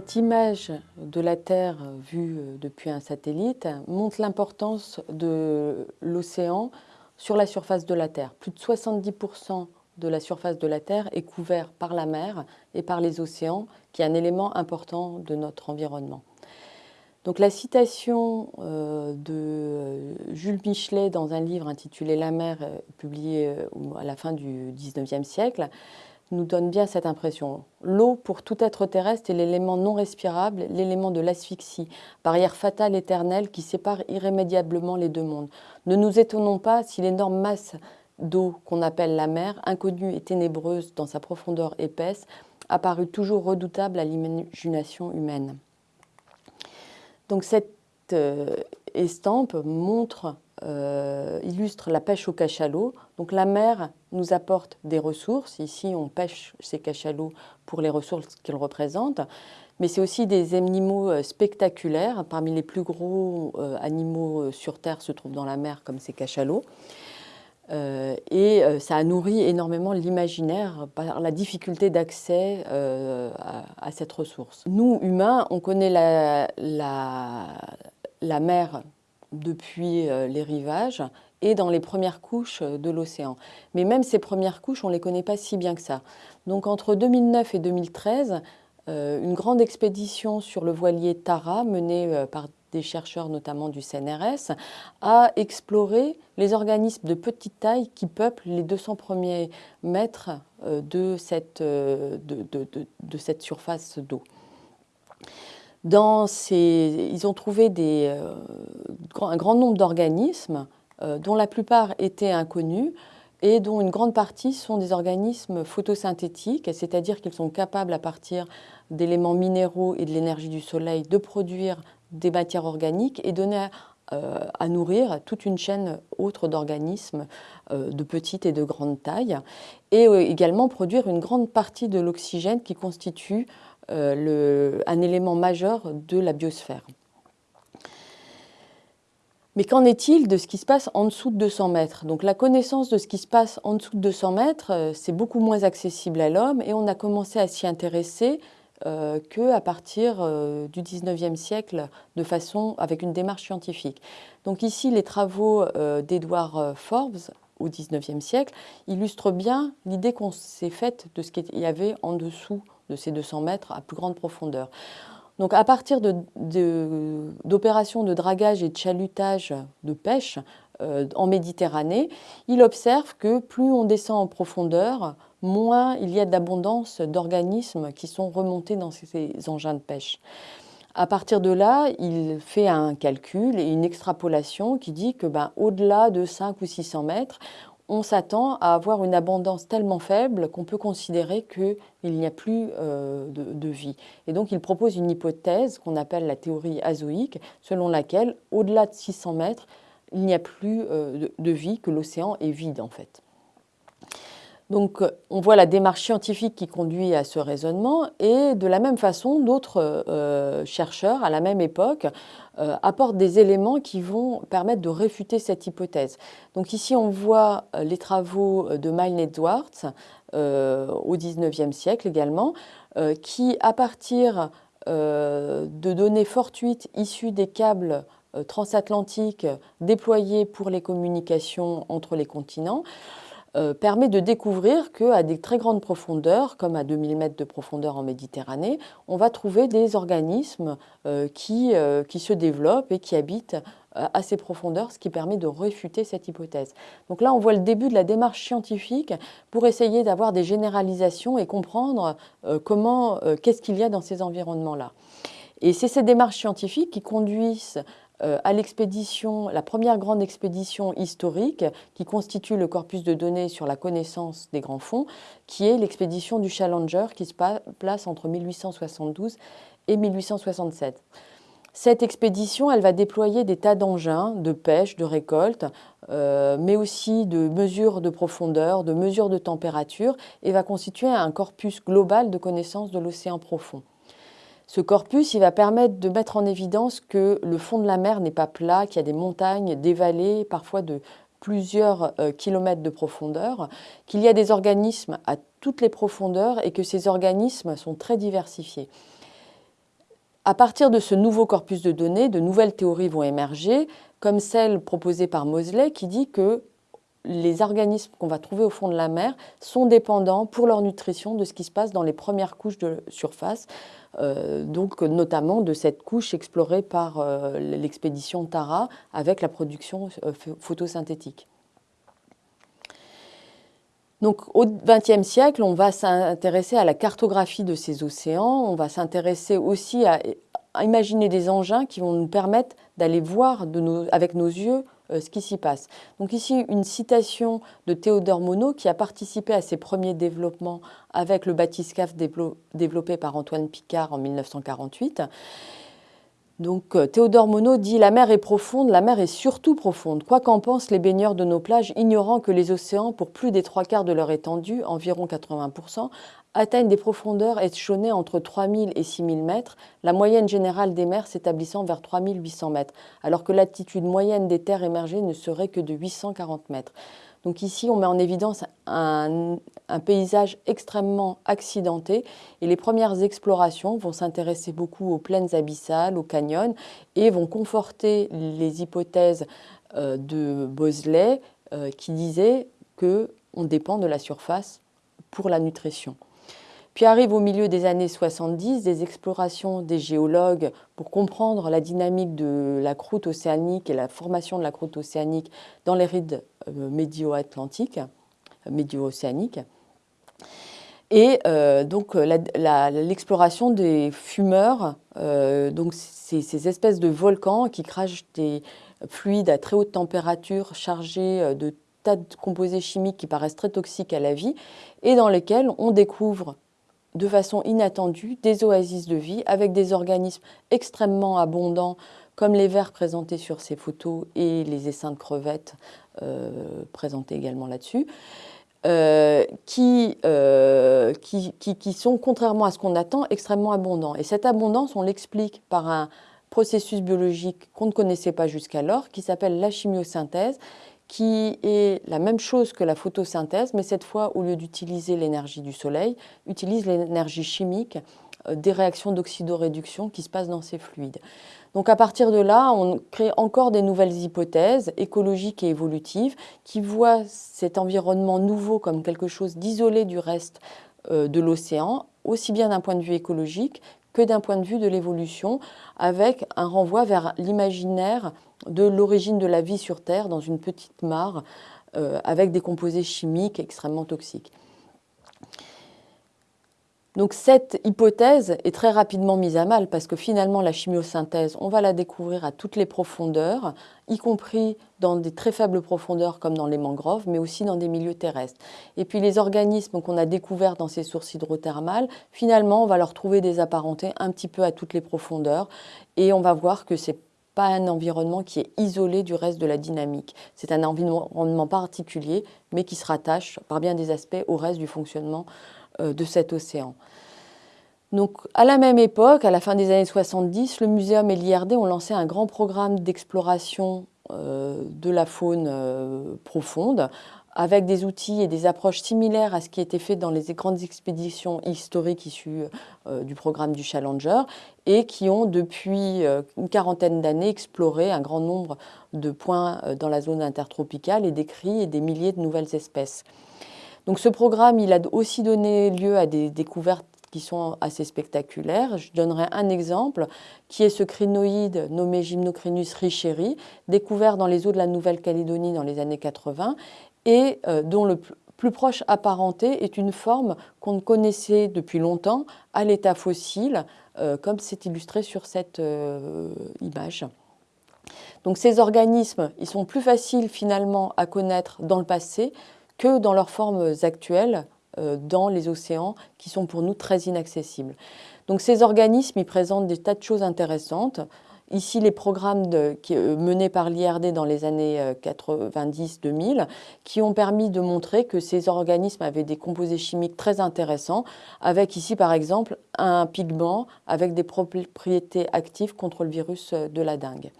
Cette image de la Terre vue euh, depuis un satellite montre l'importance de l'océan sur la surface de la Terre. Plus de 70% de la surface de la Terre est couvert par la mer et par les océans, qui est un élément important de notre environnement. Donc la citation euh, de euh, Jules Michelet dans un livre intitulé La mer, publié à la fin du XIXe siècle, nous donne bien cette impression. L'eau, pour tout être terrestre, est l'élément non respirable, l'élément de l'asphyxie, barrière fatale éternelle qui sépare irrémédiablement les deux mondes. Ne nous étonnons pas si l'énorme masse d'eau qu'on appelle la mer, inconnue et ténébreuse dans sa profondeur épaisse, apparut toujours redoutable à l'imagination humaine. Donc cette euh, estampe montre euh, illustre la pêche au cachalot. Donc la mer nous apporte des ressources. Ici, on pêche ces cachalots pour les ressources qu'ils représentent. Mais c'est aussi des animaux euh, spectaculaires. Parmi les plus gros euh, animaux sur Terre se trouvent dans la mer, comme ces cachalots. et ça a nourri énormément l'imaginaire par la difficulté d'accès à, cette ressource. Nous, humains, on connaît la, la mer depuis euh, les rivages et dans les premières couches euh, de l'océan. Mais même ces premières couches, on ne les connaît pas si bien que ça. Donc entre 2009 et 2013, euh, une grande expédition sur le voilier Tara, menée par des chercheurs notamment du CNRS, a exploré les organismes de petite taille qui peuplent les 200 premiers mètres de cette, de, de cette surface d'eau. Dans ces, ils ont trouvé euh, un grand nombre d'organismes euh, dont la plupart étaient inconnus et dont une grande partie sont des organismes photosynthétiques, c'est-à-dire qu'ils sont capables à partir d'éléments minéraux et de l'énergie du soleil de produire des matières organiques et donner à, euh, à nourrir toute une chaîne autre d'organismes de petite et de grande taille, et également produire une grande partie de l'oxygène qui constitue euh, un élément majeur de la biosphère. Mais qu'en est-il de ce qui se passe en dessous de 200 mètres? Donc la connaissance de ce qui se passe en dessous de 200 mètres, euh, c'est beaucoup moins accessible à l'homme et on a commencé à s'y intéresser euh, qu'à partir du 19e siècle de façon avec une démarche scientifique. Donc ici, les travaux d'Edward Forbes au 19e siècle illustrent bien l'idée qu'on s'est faite de ce qu'il y avait en dessous de ces 200 mètres à plus grande profondeur. Donc à partir d'opérations de, dragage et de chalutage de pêche euh, en Méditerranée, il observe que plus on descend en profondeur, moins il y a d'abondance d'organismes qui sont remontés dans ces engins de pêche. À partir de là, il fait un calcul et une extrapolation qui dit que ben, au-delà de 5 ou 600 mètres, on s'attend à avoir une abondance tellement faible qu'on peut considérer qu'il n'y a plus euh, de, vie. Et donc il propose une hypothèse qu'on appelle la théorie azoïque, selon laquelle au-delà de 600 mètres, il n'y a plus euh, de, vie, que l'océan est vide en fait. Donc on voit la démarche scientifique qui conduit à ce raisonnement et de la même façon, d'autres euh, chercheurs à la même époque euh, apportent des éléments qui vont permettre de réfuter cette hypothèse. Donc ici on voit euh, les travaux de Milne Edwards au XIXe siècle également, qui à partir de données fortuites issues des câbles transatlantiques déployés pour les communications entre les continents, euh, permet de découvrir qu'à des très grandes profondeurs, comme à 2000 mètres de profondeur en Méditerranée, on va trouver des organismes euh, qui, euh, qui, se développent et qui habitent à ces profondeurs, ce qui permet de réfuter cette hypothèse. Donc là, on voit le début de la démarche scientifique pour essayer d'avoir des généralisations et comprendre comment, qu'est-ce qu'il y a dans ces environnements-là. Et c'est ces démarches scientifiques qui conduisent à l'expédition, la première grande expédition historique qui constitue le corpus de données sur la connaissance des grands fonds, qui est l'expédition du Challenger qui se place entre 1872 et 1867. Cette expédition, elle va déployer des tas d'engins de pêche, de récolte, euh, mais aussi de mesures de profondeur, de mesures de température, et va constituer un corpus global de connaissances de l'océan profond. Ce corpus, il va permettre de mettre en évidence que le fond de la mer n'est pas plat, qu'il y a des montagnes, des vallées, parfois de plusieurs euh, kilomètres de profondeur, qu'il y a des organismes à toutes les profondeurs et que ces organismes sont très diversifiés. À partir de ce nouveau corpus de données, de nouvelles théories vont émerger, comme celle proposée par Mosley qui dit que les organismes qu'on va trouver au fond de la mer sont dépendants pour leur nutrition de ce qui se passe dans les premières couches de surface, donc notamment de cette couche explorée par euh, l'expédition Tara avec la production euh, photosynthétique. Au XXe siècle, on va s'intéresser à la cartographie de ces océans, on va s'intéresser aussi à, imaginer des engins qui vont nous permettre d'aller voir avec nos yeux euh, ce qui s'y passe. Donc ici, une citation de Théodore Monod qui a participé à ces premiers développements avec le bathyscaphe développé par Antoine Picard en 1948. Donc euh, Théodore Monod dit « La mer est profonde, la mer est surtout profonde. Quoi qu'en pensent les baigneurs de nos plages, ignorant que les océans, pour plus des trois quarts de leur étendue, environ 80%, atteignent des profondeurs échelonnées entre 3000 et 6000 mètres, la moyenne générale des mers s'établissant vers 3800 mètres, alors que l'altitude moyenne des terres émergées ne serait que de 840 mètres. Donc ici, on met en évidence un, paysage extrêmement accidenté et les premières explorations vont s'intéresser beaucoup aux plaines abyssales, aux canyons et vont conforter les hypothèses euh, de Bosley euh, qui disait qu'on dépend de la surface pour la nutrition. Puis arrive au milieu des années 70 des explorations des géologues pour comprendre la dynamique de la croûte océanique et la formation de la croûte océanique dans les rides euh, médio-atlantiques, euh, médio-océaniques. Et euh, donc l'exploration des fumeurs, donc ces, espèces de volcans qui crachent des fluides à très haute température chargés de tas de composés chimiques qui paraissent très toxiques à la vie et dans lesquels on découvre de façon inattendue des oasis de vie avec des organismes extrêmement abondants comme les vers présentés sur ces photos et les essaims de crevettes euh, présentés également là-dessus, euh, euh, qui, qui, qui, sont, contrairement à ce qu'on attend, extrêmement abondants. Et cette abondance, on l'explique par un processus biologique qu'on ne connaissait pas jusqu'alors, qui s'appelle la chimiosynthèse, qui est la même chose que la photosynthèse, mais cette fois, au lieu d'utiliser l'énergie du soleil, utilise l'énergie chimique euh, des réactions d'oxydoréduction qui se passent dans ces fluides. Donc à partir de là, on crée encore des nouvelles hypothèses écologiques et évolutives qui voient cet environnement nouveau comme quelque chose d'isolé du reste euh, de l'océan, aussi bien d'un point de vue écologique que d'un point de vue de l'évolution, avec un renvoi vers l'imaginaire de l'origine de la vie sur Terre dans une petite mare euh, avec des composés chimiques extrêmement toxiques. Donc cette hypothèse est très rapidement mise à mal parce que finalement la chimiosynthèse, on va la découvrir à toutes les profondeurs, y compris dans des très faibles profondeurs comme dans les mangroves, mais aussi dans des milieux terrestres. Et puis les organismes qu'on a découverts dans ces sources hydrothermales, finalement on va leur trouver des apparentés un petit peu à toutes les profondeurs et on va voir que c'est pas un environnement qui est isolé du reste de la dynamique. C'est un environnement particulier, mais qui se rattache par bien des aspects au reste du fonctionnement de cet océan. Donc, à la même époque, à la fin des années 70, le Muséum et l'IRD ont lancé un grand programme d'exploration euh, de la faune euh, profonde avec des outils et des approches similaires à ce qui était fait dans les grandes expéditions historiques issues du programme du Challenger et qui ont depuis une quarantaine d'années exploré un grand nombre de points dans la zone intertropicale et décrit des milliers de nouvelles espèces. Donc ce programme, il a aussi donné lieu à des découvertes qui sont assez spectaculaires. Je donnerai un exemple, qui est ce crinoïde nommé Gymnocrinus richeri, découvert dans les eaux de la Nouvelle-Calédonie dans les années 80, et euh, dont le plus proche apparenté est une forme qu'on connaissait depuis longtemps à l'état fossile, euh, comme c'est illustré sur cette euh, image. Donc ces organismes, ils sont plus faciles finalement à connaître dans le passé que dans leurs formes actuelles euh, dans les océans qui sont pour nous très inaccessibles. Donc ces organismes, ils présentent des tas de choses intéressantes. Ici, les programmes euh, menés par l'IRD dans les années 90-2000 euh, qui ont permis de montrer que ces organismes avaient des composés chimiques très intéressants, avec ici par exemple un pigment avec des propriétés actives contre le virus de la dengue.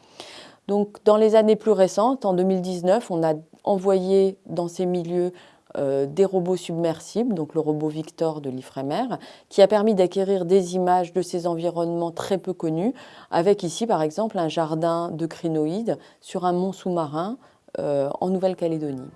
Donc dans les années plus récentes, en 2019, on a envoyé dans ces milieux euh, des robots submersibles, donc le robot Victor de l'Ifremer, qui a permis d'acquérir des images de ces environnements très peu connus, avec ici par exemple un jardin de crinoïdes sur un mont sous-marin euh, en Nouvelle-Calédonie.